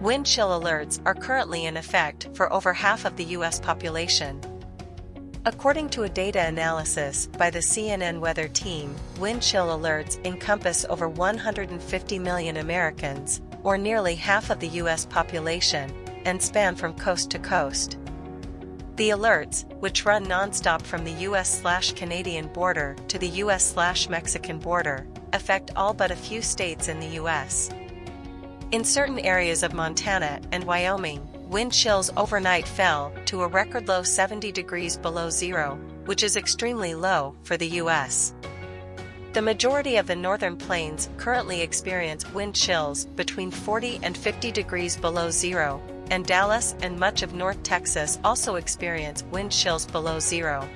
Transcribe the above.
Wind chill alerts are currently in effect for over half of the U.S. population. According to a data analysis by the CNN Weather Team, wind chill alerts encompass over 150 million Americans, or nearly half of the U.S. population, and span from coast to coast. The alerts, which run nonstop from the US-Canadian border to the US-Mexican border, affect all but a few states in the U.S. In certain areas of Montana and Wyoming, wind chills overnight fell to a record low 70 degrees below zero, which is extremely low for the U.S. The majority of the northern plains currently experience wind chills between 40 and 50 degrees below zero, and Dallas and much of North Texas also experience wind chills below zero.